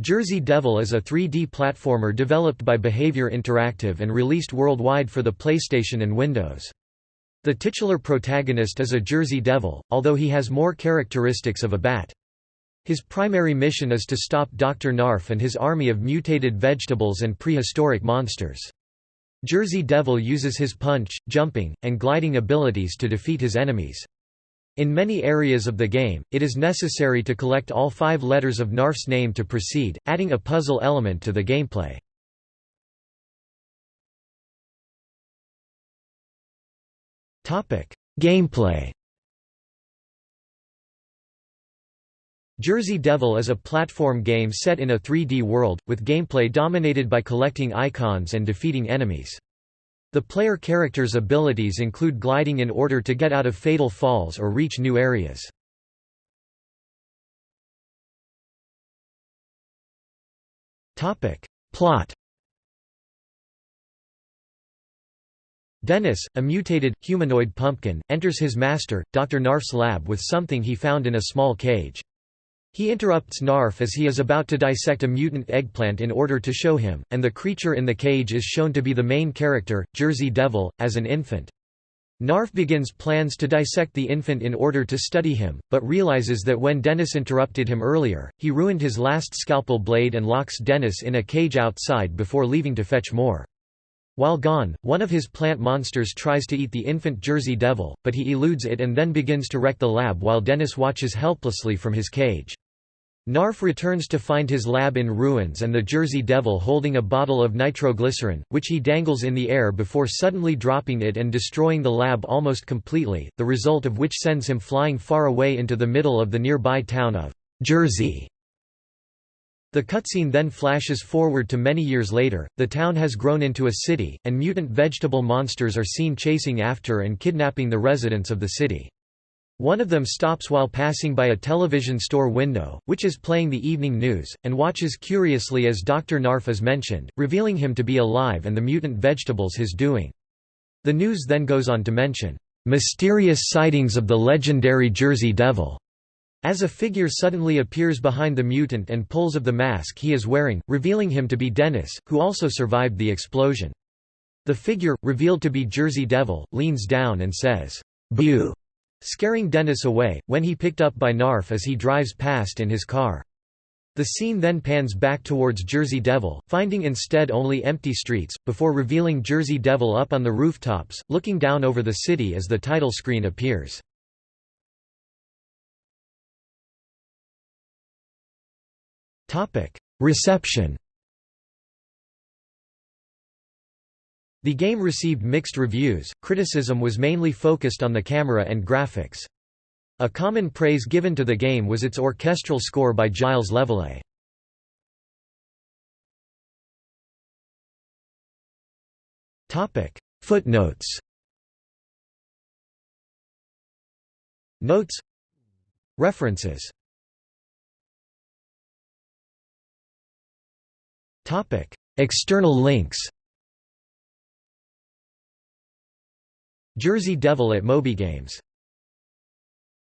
Jersey Devil is a 3D platformer developed by Behaviour Interactive and released worldwide for the PlayStation and Windows. The titular protagonist is a Jersey Devil, although he has more characteristics of a bat. His primary mission is to stop Dr. Knarf and his army of mutated vegetables and prehistoric monsters. Jersey Devil uses his punch, jumping, and gliding abilities to defeat his enemies. In many areas of the game, it is necessary to collect all five letters of Knarf's name to proceed, adding a puzzle element to the gameplay. Gameplay Jersey Devil is a platform game set in a 3D world, with gameplay dominated by collecting icons and defeating enemies. The player character's abilities include gliding in order to get out of fatal falls or reach new areas. Plot Dennis, a mutated, humanoid pumpkin, enters his master, Dr. Knarf's lab with something he found in a small cage. He interrupts Knarf as he is about to dissect a mutant eggplant in order to show him, and the creature in the cage is shown to be the main character, Jersey Devil, as an infant. Knarf begins plans to dissect the infant in order to study him, but realizes that when Dennis interrupted him earlier, he ruined his last scalpel blade and locks Dennis in a cage outside before leaving to fetch more. While gone, one of his plant monsters tries to eat the infant Jersey Devil, but he eludes it and then begins to wreck the lab while Dennis watches helplessly from his cage. Knarf returns to find his lab in ruins and the Jersey Devil holding a bottle of nitroglycerin, which he dangles in the air before suddenly dropping it and destroying the lab almost completely, the result of which sends him flying far away into the middle of the nearby town of Jersey. The cutscene then flashes forward to many years later, the town has grown into a city, and mutant vegetable monsters are seen chasing after and kidnapping the residents of the city. One of them stops while passing by a television store window, which is playing the evening news, and watches curiously as Dr. Knarf is mentioned, revealing him to be alive and the mutant vegetables his doing. The news then goes on to mention, "...mysterious sightings of the legendary Jersey Devil." As a figure suddenly appears behind the mutant and pulls of the mask he is wearing, revealing him to be Dennis, who also survived the explosion. The figure, revealed to be Jersey Devil, leans down and says, "'Boo!' Scaring Dennis away, when he picked up by Knarf as he drives past in his car. The scene then pans back towards Jersey Devil, finding instead only empty streets, before revealing Jersey Devil up on the rooftops, looking down over the city as the title screen appears. Reception The game received mixed reviews, criticism was mainly focused on the camera and graphics. A common praise given to the game was its orchestral score by Gilles Leveillé. Footnotes. Notes. References. External links Jersey Devil at MobyGames